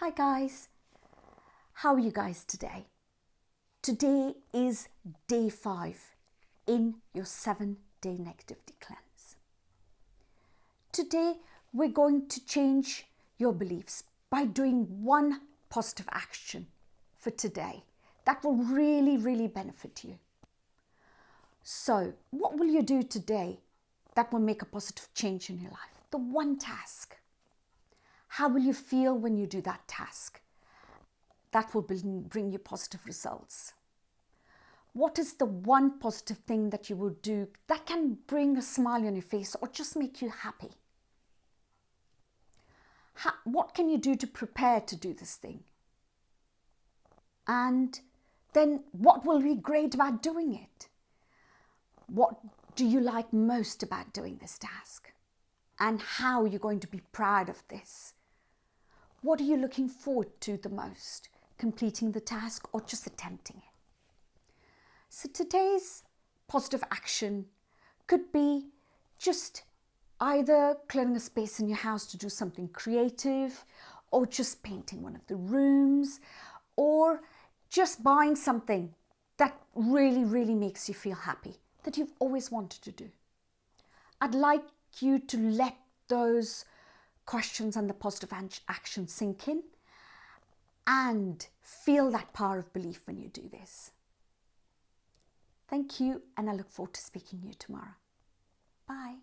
Hi guys, how are you guys today? Today is day five in your seven day negativity cleanse. Today we're going to change your beliefs by doing one positive action for today that will really, really benefit you. So, what will you do today that will make a positive change in your life? The one task. How will you feel when you do that task? That will bring you positive results. What is the one positive thing that you will do that can bring a smile on your face or just make you happy? How, what can you do to prepare to do this thing? And then what will be great about doing it? What do you like most about doing this task? And how are you going to be proud of this? What are you looking forward to the most? Completing the task or just attempting it? So today's positive action could be just either clearing a space in your house to do something creative or just painting one of the rooms or just buying something that really, really makes you feel happy that you've always wanted to do. I'd like you to let those questions and the positive action sink in and feel that power of belief when you do this. Thank you, and I look forward to speaking to you tomorrow. Bye.